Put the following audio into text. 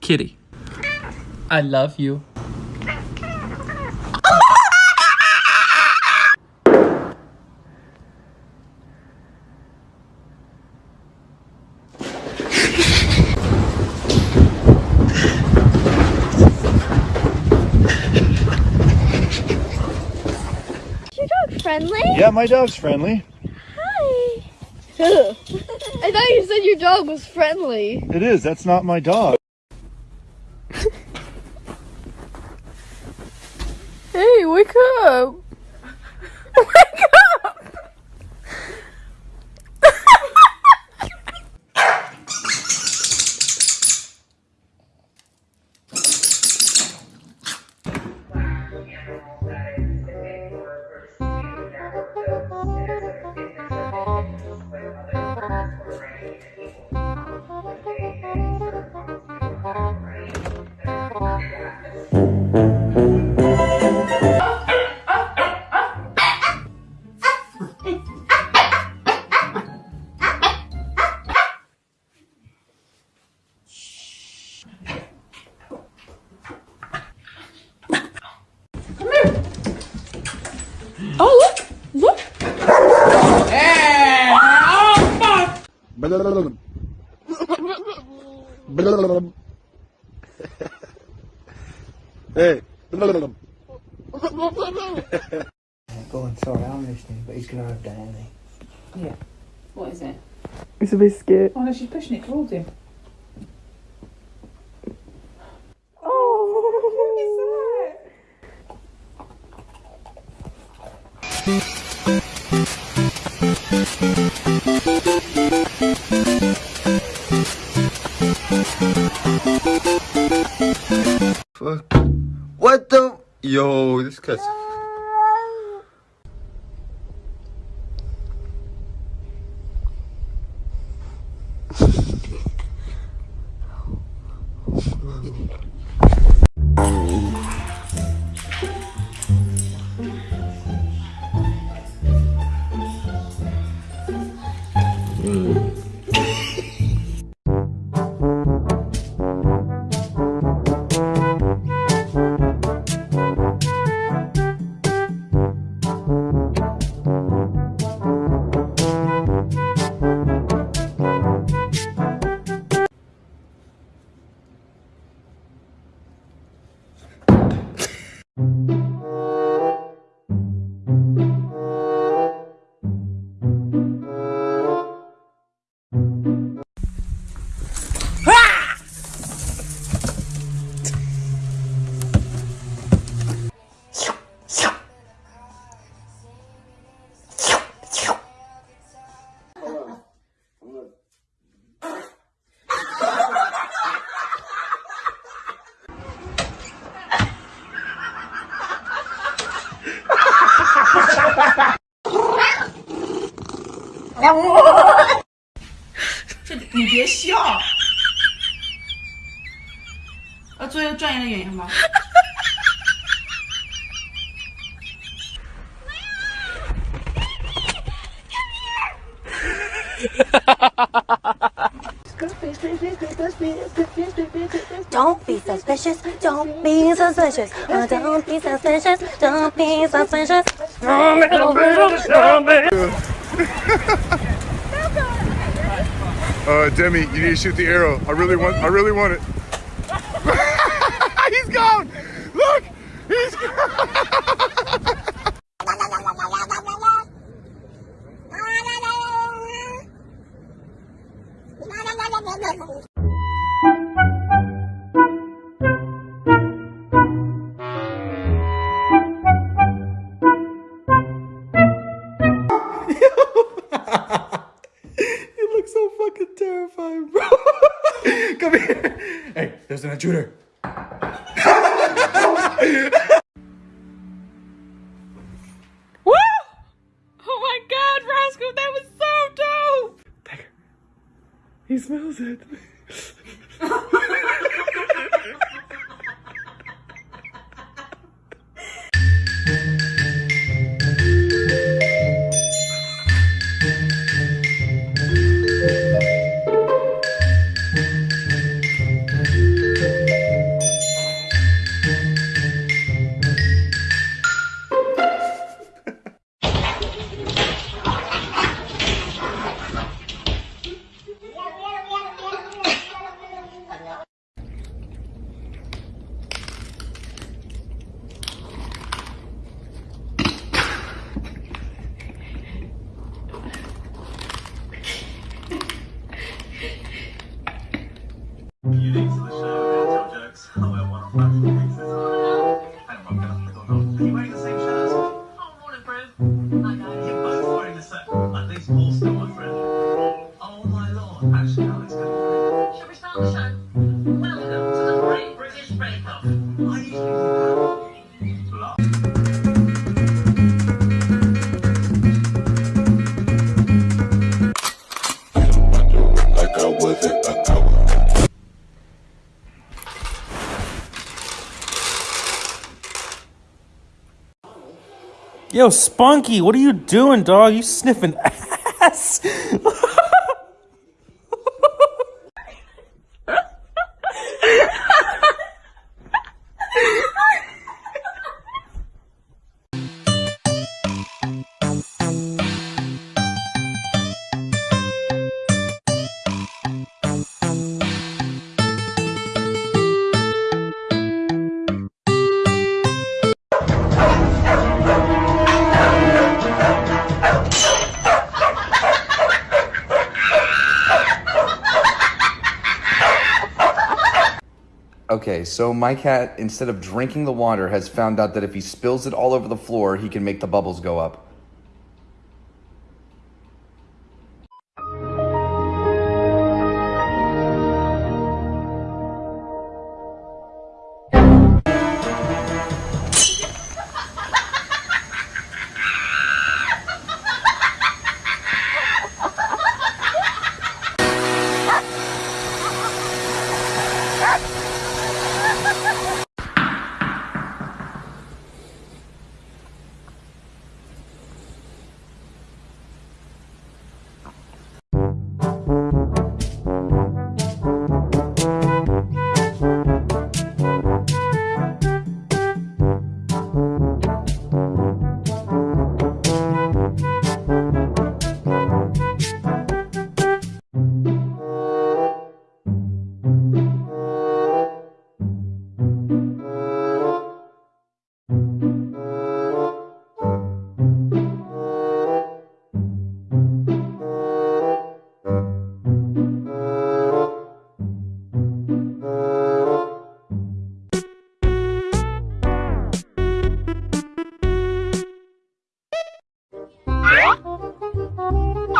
Kitty, I love you. Your dog friendly? Yeah, my dog's friendly. Hi. I thought you said your dog was friendly. It is. That's not my dog. Hey, wake up. Wake up. Hey. Go on, sorry, I'm listening, but he's gonna have that, isn't he? Yeah. What is it? It's a biscuit. Oh no, she's pushing it towards him. Oh. Fuck. What the? Yo, this cat's. 这你别笑。要做一个专业的演员吗？Don't be suspicious. Don't be suspicious. Oh, don't be suspicious. Don't be suspicious. Uh, Demi, you need to shoot the arrow. I really want. I really want it. He's gone. Look, he's gone. Hey, there's an intruder. Woo! Oh my god, Roscoe, that was so dope! Take her. He smells it. Oh. you wearing Yo, Spunky, what are you doing, dog? You sniffing ass? So my cat, instead of drinking the water, has found out that if he spills it all over the floor, he can make the bubbles go up.